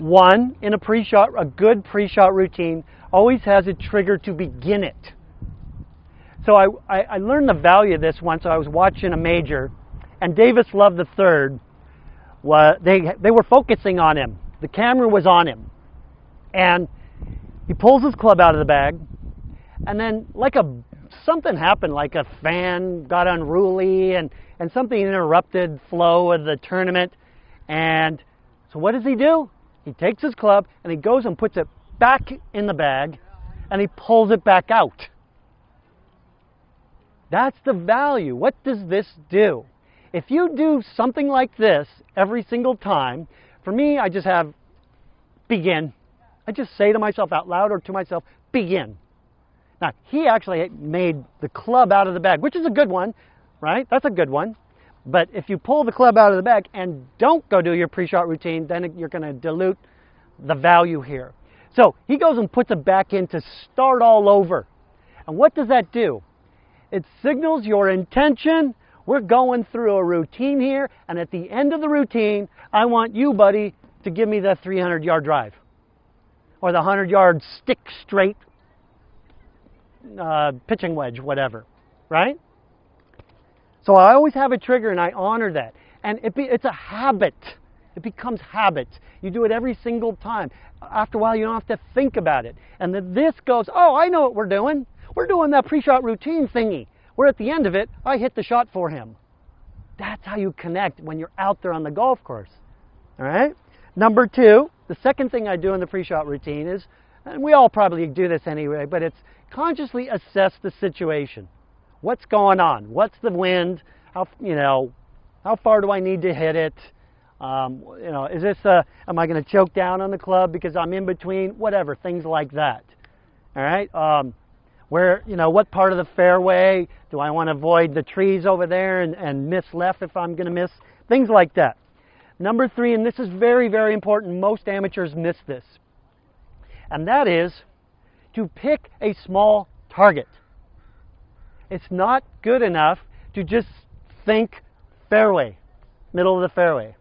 one in a pre-shot, a good pre-shot routine always has a trigger to begin it. So I, I, I learned the value of this once. I was watching a major, and Davis Love III, was, they, they were focusing on him. The camera was on him. And he pulls his club out of the bag, and then like a something happened, like a fan got unruly, and, and something interrupted flow of the tournament. And so what does he do? He takes his club and he goes and puts it back in the bag and he pulls it back out. That's the value. What does this do? If you do something like this every single time, for me, I just have begin. I just say to myself out loud or to myself, begin. Now, he actually made the club out of the bag, which is a good one, right? That's a good one. But if you pull the club out of the bag and don't go do your pre-shot routine, then you're going to dilute the value here. So he goes and puts it back in to start all over. And what does that do? It signals your intention. We're going through a routine here, and at the end of the routine, I want you, buddy, to give me the 300 yard drive or the 100 yard stick straight uh, pitching wedge, whatever, right? So I always have a trigger and I honor that. And it be, it's a habit. It becomes habit. You do it every single time. After a while, you don't have to think about it. And then this goes, oh, I know what we're doing. We're doing that pre-shot routine thingy. We're at the end of it, I hit the shot for him. That's how you connect when you're out there on the golf course. All right? Number two, the second thing I do in the pre-shot routine is, and we all probably do this anyway, but it's consciously assess the situation. What's going on? What's the wind? How you know? How far do I need to hit it? Um, you know, is this a, am I going to choke down on the club because I'm in between? Whatever, things like that. All right. Um, where you know what part of the fairway do I want to avoid the trees over there and, and miss left if I'm going to miss? Things like that. Number three, and this is very, very important. Most amateurs miss this, and that is to pick a small target. It's not good enough to just think fairway, middle of the fairway.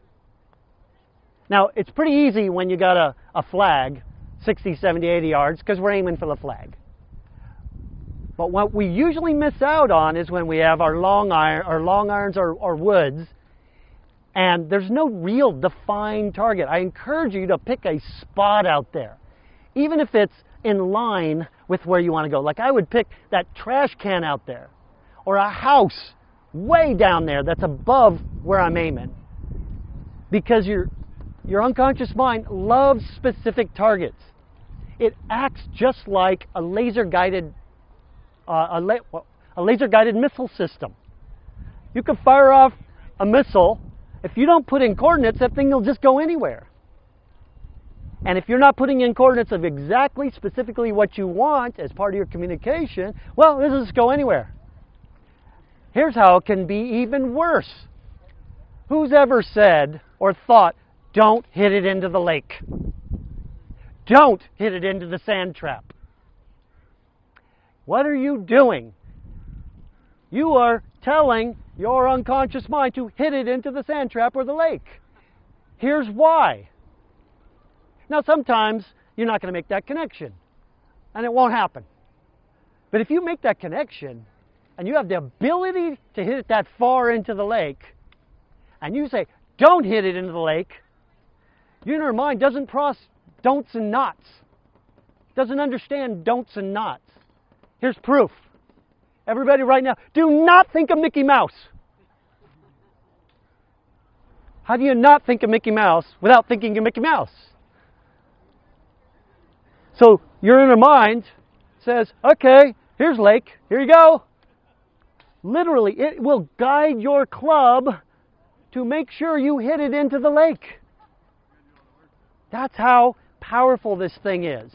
Now, it's pretty easy when you got a, a flag, 60, 70, 80 yards, because we're aiming for the flag. But what we usually miss out on is when we have our long iron, our long irons or, or woods, and there's no real defined target. I encourage you to pick a spot out there, even if it's in line with where you want to go. Like I would pick that trash can out there or a house way down there that's above where I'm aiming. Because your, your unconscious mind loves specific targets. It acts just like a laser guided uh, a, la- a laser guided missile system. You can fire off a missile. If you don't put in coordinates, that thing will just go anywhere. And if you're not putting in coordinates of exactly, specifically what you want as part of your communication, well, this doesn't go anywhere. Here's how it can be even worse. Who's ever said or thought, don't hit it into the lake? Don't hit it into the sand trap. What are you doing? You are telling your unconscious mind to hit it into the sand trap or the lake. Here's why now, sometimes you're not going to make that connection, and it won't happen. But if you make that connection, and you have the ability to hit it that far into the lake, and you say, don't hit it into the lake, your mind doesn't process don'ts and nots. Doesn't understand don'ts and nots. Here's proof. Everybody right now, do not think of Mickey Mouse. How do you not think of Mickey Mouse without thinking of Mickey Mouse? So your inner mind says, okay, here's lake, here you go. Literally, it will guide your club to make sure you hit it into the lake. That's how powerful this thing is.